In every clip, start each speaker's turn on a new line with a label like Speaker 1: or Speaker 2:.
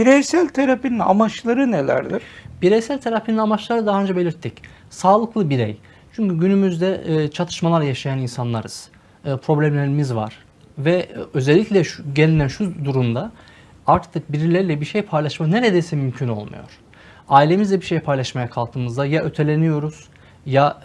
Speaker 1: Bireysel terapinin amaçları nelerdir?
Speaker 2: Bireysel terapinin amaçları daha önce belirttik. Sağlıklı birey. Çünkü günümüzde e, çatışmalar yaşayan insanlarız. E, problemlerimiz var. Ve e, özellikle şu, gelinen şu durumda artık birileriyle bir şey paylaşma neredeyse mümkün olmuyor. Ailemizle bir şey paylaşmaya kalktığımızda ya öteleniyoruz ya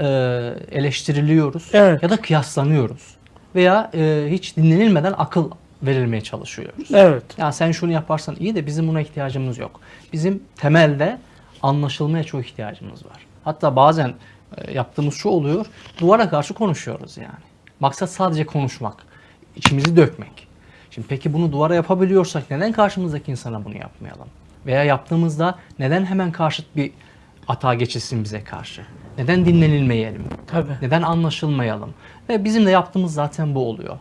Speaker 2: eleştiriliyoruz
Speaker 1: Evet.
Speaker 2: ya da kıyaslanıyoruz. Veya e, hiç dinlenilmeden akıl verilmeye çalışıyoruz.
Speaker 1: Evet.
Speaker 2: Ya sen şunu yaparsan iyi de bizim buna ihtiyacımız yok. Bizim temelde anlaşılmaya çok ihtiyacımız var. Hatta bazen e, yaptığımız şu oluyor. Duvara karşı konuşuyoruz yani. Maksat sadece konuşmak. içimizi dökmek. Şimdi peki bunu duvara yapabiliyorsak neden karşımızdaki insana bunu yapmayalım? Veya yaptığımızda neden hemen karşıt bir atağa geçilsin bize karşı? Neden dinlenilmeyelim?
Speaker 1: Tabii.
Speaker 2: Neden anlaşılmayalım? Ve bizim de yaptığımız zaten bu oluyor.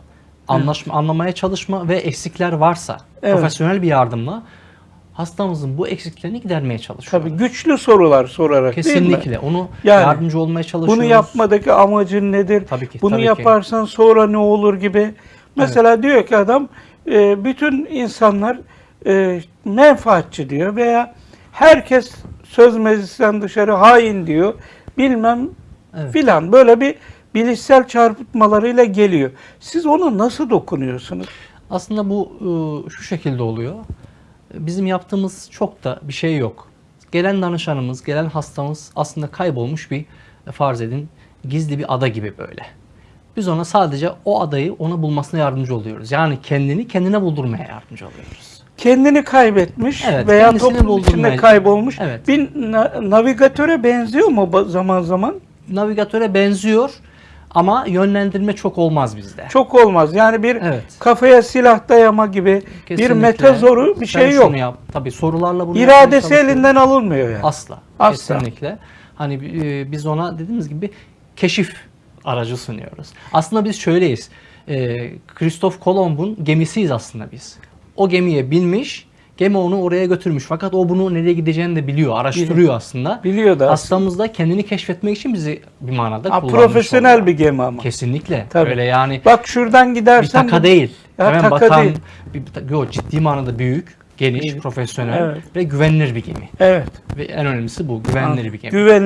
Speaker 2: Anlaşma, anlamaya çalışma ve eksikler varsa
Speaker 1: Evet.
Speaker 2: profesyonel bir yardımla hastamızın bu eksiklerini gidermeye çalışıyoruz.
Speaker 1: Tabii güçlü sorular sorarak değil mi?
Speaker 2: Kesinlikle. Onu
Speaker 1: Yani
Speaker 2: yardımcı olmaya çalışıyoruz.
Speaker 1: Bunu yapmadaki amacın nedir?
Speaker 2: Tabii ki,
Speaker 1: Bunu
Speaker 2: tabii ki.
Speaker 1: yaparsan sonra ne olur gibi. Mesela diyor ki adam e, bütün insanlar e, menfaatçi diyor veya herkes söz meclisten dışarı hain diyor. Bilmem
Speaker 2: Evet.
Speaker 1: filan böyle bir bilişsel çarpıtmalarıyla geliyor. Siz ona nasıl dokunuyorsunuz?
Speaker 2: Aslında bu e, şu şekilde oluyor. Bizim yaptığımız çok da bir şey yok. Gelen danışanımız, gelen hastamız aslında kaybolmuş bir e, farz edin gizli bir ada gibi böyle. Biz ona sadece o adayı ona bulmasına yardımcı oluyoruz. Yani kendini kendine buldurmaya yardımcı oluyoruz.
Speaker 1: Kendini kaybetmiş
Speaker 2: Evet,
Speaker 1: veya toplum içinde kaybolmuş.
Speaker 2: Evet.
Speaker 1: Bir na- navigatöre benziyor mu zaman zaman?
Speaker 2: Navigatöre benziyor ama yönlendirme çok olmaz bizde.
Speaker 1: Çok olmaz. Yani bir
Speaker 2: Evet.
Speaker 1: kafaya silah dayama gibi bir
Speaker 2: Kesinlikle.
Speaker 1: metazoru bir
Speaker 2: Sen
Speaker 1: şey yok.
Speaker 2: Yap. Tabii sorularla bunu
Speaker 1: İradesi elinden alınmıyor yani.
Speaker 2: Asla.
Speaker 1: Asla.
Speaker 2: Kesinlikle. Hani e, biz ona dediğimiz gibi keşif aracı sunuyoruz. Aslında biz şöyleyiz. E, Christoph Kolomb'un gemisiyiz aslında biz. O gemiye binmiş, gemi onu oraya götürmüş. Fakat o bunu nereye gideceğini de biliyor, araştırıyor aslında.
Speaker 1: Biliyor da
Speaker 2: Hastamız da kendini keşfetmek için bizi bir manada
Speaker 1: Ha,
Speaker 2: kullanmış
Speaker 1: profesyonel
Speaker 2: oluyor.
Speaker 1: bir gemi ama.
Speaker 2: Kesinlikle.
Speaker 1: Tabii.
Speaker 2: Öyle yani
Speaker 1: Bak şuradan
Speaker 2: bir
Speaker 1: gidersen
Speaker 2: taka
Speaker 1: bu-
Speaker 2: değil.
Speaker 1: Ya
Speaker 2: Hemen
Speaker 1: taka
Speaker 2: batan,
Speaker 1: değil.
Speaker 2: bir, yo, ciddi manada büyük, geniş,
Speaker 1: Evet.
Speaker 2: profesyonel
Speaker 1: Evet.
Speaker 2: ve güvenilir bir gemi.
Speaker 1: Evet.
Speaker 2: Ve en önemlisi bu, güvenilir bir gemi.
Speaker 1: Güven